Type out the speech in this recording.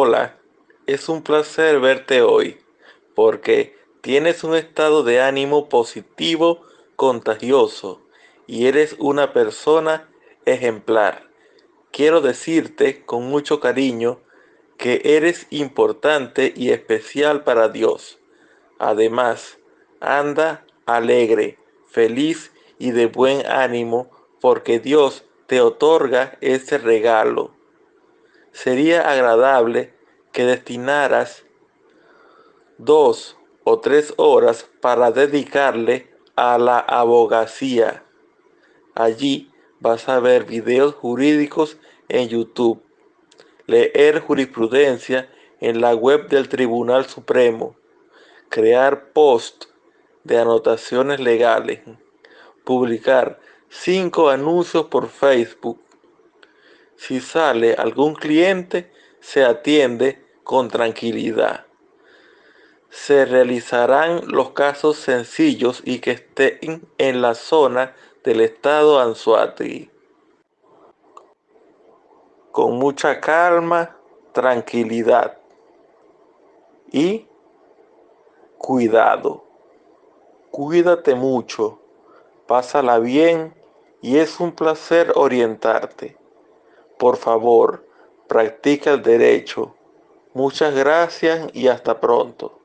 Hola, es un placer verte hoy, porque tienes un estado de ánimo positivo, contagioso, y eres una persona ejemplar. Quiero decirte con mucho cariño que eres importante y especial para Dios. Además, anda alegre, feliz y de buen ánimo porque Dios te otorga ese regalo sería agradable que destinaras dos o tres horas para dedicarle a la abogacía. Allí vas a ver videos jurídicos en YouTube, leer jurisprudencia en la web del Tribunal Supremo, crear post de anotaciones legales, publicar cinco anuncios por Facebook, si sale algún cliente, se atiende con tranquilidad. Se realizarán los casos sencillos y que estén en la zona del estado Anzuati. Con mucha calma, tranquilidad y cuidado. Cuídate mucho, pásala bien y es un placer orientarte. Por favor, practica el derecho. Muchas gracias y hasta pronto.